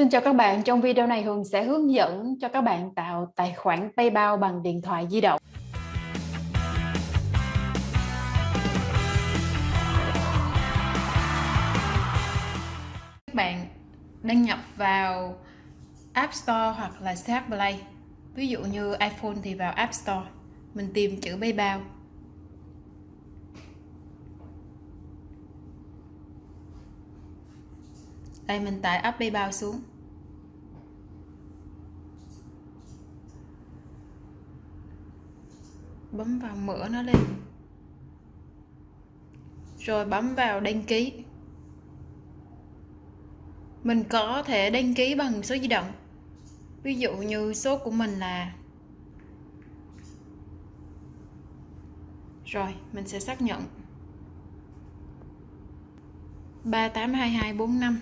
Xin chào các bạn, trong video này Hường sẽ hướng dẫn cho các bạn tạo tài khoản PayPal bằng điện thoại di động. Các bạn đăng nhập vào App Store hoặc là Shop Play. Ví dụ như iPhone thì vào App Store, mình tìm chữ PayPal. Đây mình tải app PayPal xuống. Bấm vào mở nó lên. Rồi bấm vào đăng ký. Mình có thể đăng ký bằng số di động. Ví dụ như số của mình là Rồi, mình sẽ xác nhận 382245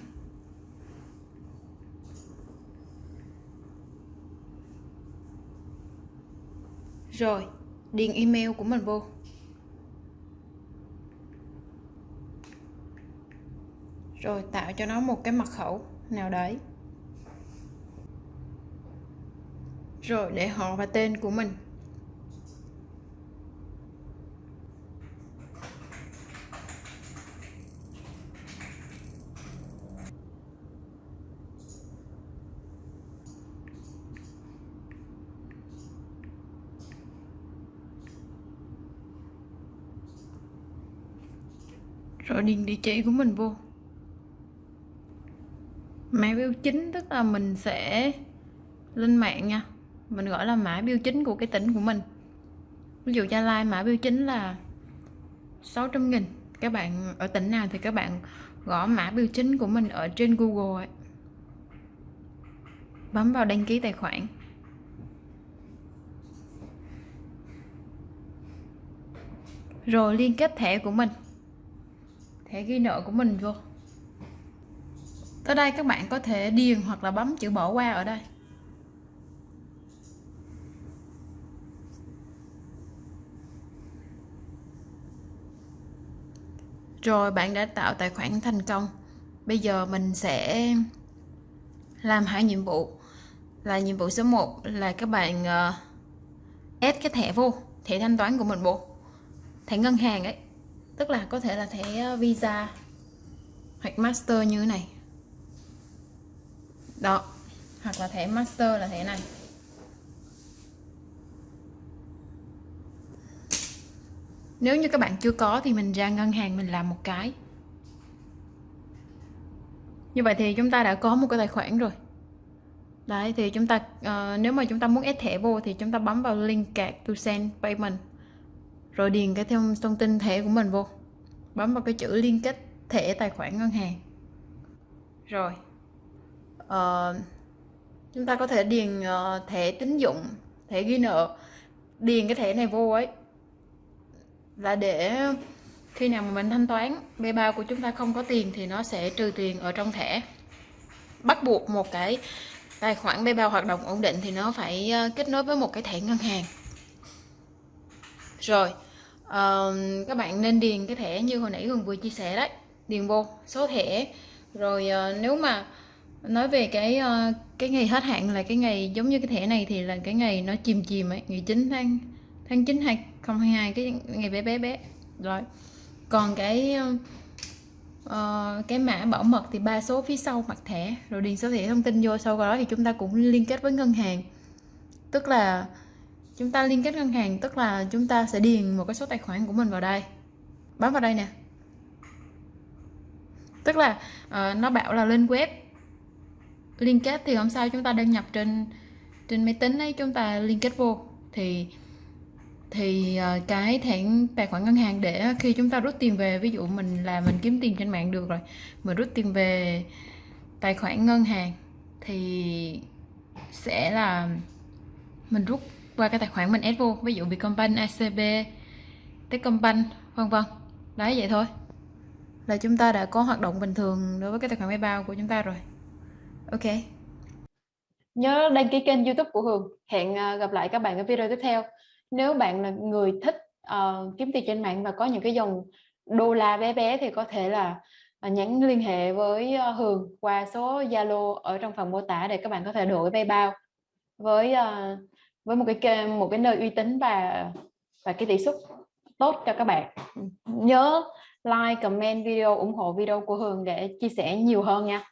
Rồi, điền email của mình vô. Rồi tạo cho nó một cái mật khẩu nào đấy. Rồi để họ và tên của mình. Rồi điền địa chỉ của mình vô. Mã biểu chính, tức là mình sẽ lên mạng nha. Mình gọi là mã biểu chính của cái tỉnh của mình. Ví dụ Gia Lai, mã biểu chính là 600 nghìn. Các bạn ở tỉnh nào thì các bạn gõ mã biểu chính của mình ở trên Google ấy. bấm vào đăng ký tài khoản. Rồi liên kết thẻ của mình thẻ ghi nợ của mình vô. Tới đây các bạn có thể điền hoặc là bấm chữ bỏ qua ở đây. Rồi bạn đã tạo tài khoản thành công. Bây giờ mình sẽ làm hai nhiệm vụ. Là nhiệm vụ số 1 là các bạn ờ, uh, add cái thẻ vô thẻ thanh toán của mình vô. Thẻ ngân hàng ấy tức là có thể là thẻ ờ, visa hoặc master như thế này. Đó hoặc là thẻ master là thẻ này. Nếu như các bạn chưa có thì mình ra ngân hàng mình làm một cái. Như vậy thì chúng ta đã có một cái tài khoản rồi. Đấy thì chúng ta uh, nếu mà chúng ta muốn ép thẻ vô thì chúng ta bấm vào link card to send payment rồi điền cái thông thông tin thẻ của mình vô. Bấm vào cái chữ liên kết thẻ tài khoản ngân hàng. Rồi uh, chúng ta có thể điền uh, thẻ tín dụng thẻ ghi nợ. Điền cái thẻ này vô ấy. Là để khi nào mà mình thanh toán PayPal của chúng ta không có tiền thì nó sẽ trừ tiền ở trong thẻ. Bắt buộc một cái tài khoản PayPal hoạt động ổn định thì nó phải ờ, kết nối với một cái thẻ ngân hàng. Rồi uh, các bạn nên điền cái thẻ như hồi nãy gần vừa chia sẻ đấy. Điền vô số thẻ. Rồi uh, nếu mà nói về cái uh, cái ngày hết hạn là cái ngày giống như cái thẻ này thì là cái ngày nó chìm chìm ấy ngày 9 tháng tháng 9 2022 cái ngày bé bé bé. Rồi còn cái uh, cái mã bảo mật thì ba số phía sau mặt thẻ rồi điền số thẻ thông tin vô sau đó thì chúng ta cũng liên kết với ngân hàng. Tức là chúng ta liên kết ngân hàng tức là chúng ta sẽ điền một cái số tài khoản của mình vào đây. Bấm vào đây nè. Tức là uh, nó bảo là lên web. Liên kết thì hôm sau chúng ta đăng nhập trên trên máy tính ấy chúng ta liên kết vô. Thì thì uh, cái thẻ tài khoản ngân hàng để khi chúng ta rút tiền về ví dụ mình là mình kiếm tiền trên mạng được rồi mình rút tiền về tài khoản ngân hàng thì sẽ là mình rút qua cái tài khoản mình add vô ví dụ Vietcombank, ACB, Techcombank vân vân. Đấy vậy thôi. Là chúng ta đã có hoạt động bình thường đối với cái tài khoản PayPal của chúng ta rồi. Ok. Nhớ đăng ký kênh YouTube của Hường. Hẹn à, gặp lại các bạn ở video tiếp theo. Nếu bạn là người thích uh, kiếm tiền trên mạng và có những cái dòng đô la bé bé thì có thể là à, nhắn liên hệ với Hường qua số Zalo ở trong phần mô tả để các bạn có thể đổi PayPal với uh, với một cái một cái nơi uy tín và và cái tỷ suất tốt cho các bạn. Nhớ like, comment video, ủng hộ video của Hường để chia sẻ nhiều hơn nha.